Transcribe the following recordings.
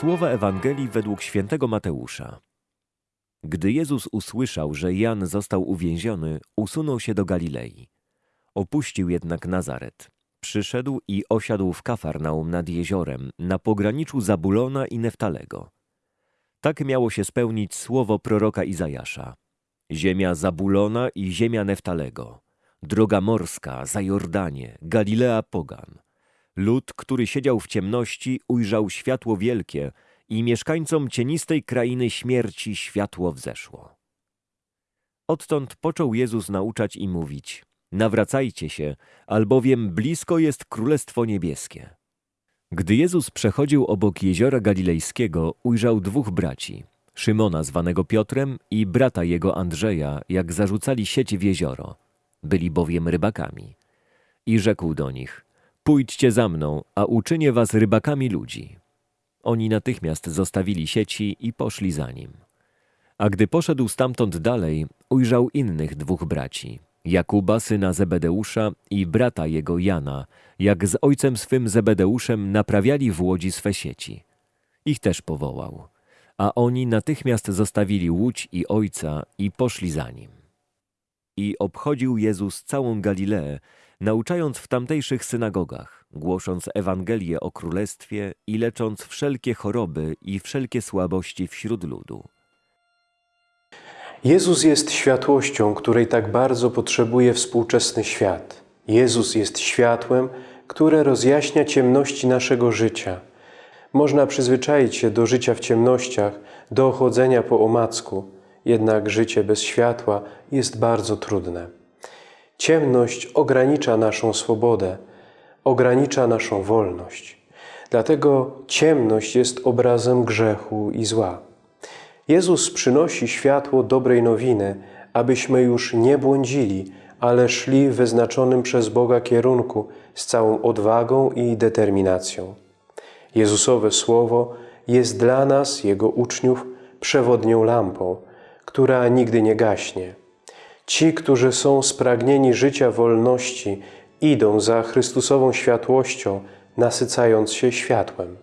Słowa Ewangelii według świętego Mateusza. Gdy Jezus usłyszał, że Jan został uwięziony, usunął się do Galilei. Opuścił jednak Nazaret. Przyszedł i osiadł w Kafarnaum nad jeziorem, na pograniczu Zabulona i Neftalego. Tak miało się spełnić słowo proroka Izajasza. Ziemia Zabulona i ziemia Neftalego, droga morska, za Jordanie, Galilea pogan. Lud, który siedział w ciemności, ujrzał światło wielkie i mieszkańcom cienistej krainy śmierci światło wzeszło. Odtąd począł Jezus nauczać i mówić: Nawracajcie się, albowiem blisko jest Królestwo Niebieskie. Gdy Jezus przechodził obok jeziora galilejskiego, ujrzał dwóch braci: Szymona, zwanego Piotrem, i brata jego Andrzeja, jak zarzucali sieć w jezioro. Byli bowiem rybakami. I rzekł do nich: Pójdźcie za mną, a uczynię was rybakami ludzi. Oni natychmiast zostawili sieci i poszli za nim. A gdy poszedł stamtąd dalej, ujrzał innych dwóch braci, Jakuba, syna Zebedeusza i brata jego Jana, jak z ojcem swym Zebedeuszem naprawiali w łodzi swe sieci. Ich też powołał, a oni natychmiast zostawili łódź i ojca i poszli za nim. I obchodził Jezus całą Galileę, nauczając w tamtejszych synagogach, głosząc Ewangelię o Królestwie i lecząc wszelkie choroby i wszelkie słabości wśród ludu. Jezus jest światłością, której tak bardzo potrzebuje współczesny świat. Jezus jest światłem, które rozjaśnia ciemności naszego życia. Można przyzwyczaić się do życia w ciemnościach, do chodzenia po omacku, jednak życie bez światła jest bardzo trudne. Ciemność ogranicza naszą swobodę, ogranicza naszą wolność. Dlatego ciemność jest obrazem grzechu i zła. Jezus przynosi światło dobrej nowiny, abyśmy już nie błądzili, ale szli w wyznaczonym przez Boga kierunku z całą odwagą i determinacją. Jezusowe Słowo jest dla nas, Jego uczniów, przewodnią lampą, która nigdy nie gaśnie. Ci, którzy są spragnieni życia wolności, idą za Chrystusową światłością, nasycając się światłem.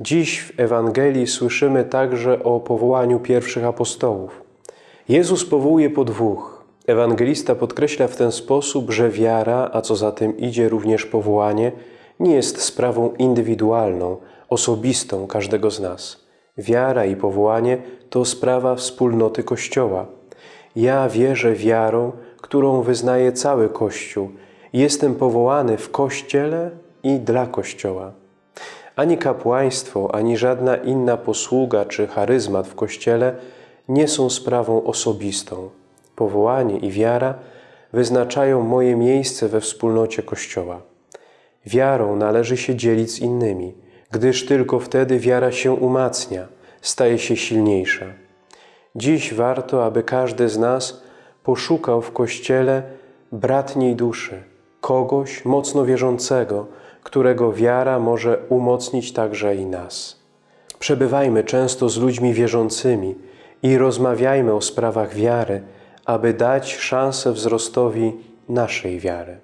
Dziś w Ewangelii słyszymy także o powołaniu pierwszych apostołów. Jezus powołuje po dwóch. Ewangelista podkreśla w ten sposób, że wiara, a co za tym idzie również powołanie, nie jest sprawą indywidualną, osobistą każdego z nas. Wiara i powołanie to sprawa wspólnoty Kościoła. Ja wierzę wiarą, którą wyznaje cały Kościół. Jestem powołany w Kościele i dla Kościoła. Ani kapłaństwo, ani żadna inna posługa czy charyzmat w Kościele nie są sprawą osobistą. Powołanie i wiara wyznaczają moje miejsce we wspólnocie Kościoła. Wiarą należy się dzielić z innymi, gdyż tylko wtedy wiara się umacnia, staje się silniejsza. Dziś warto, aby każdy z nas poszukał w Kościele bratniej duszy, kogoś mocno wierzącego, którego wiara może umocnić także i nas. Przebywajmy często z ludźmi wierzącymi i rozmawiajmy o sprawach wiary, aby dać szansę wzrostowi naszej wiary.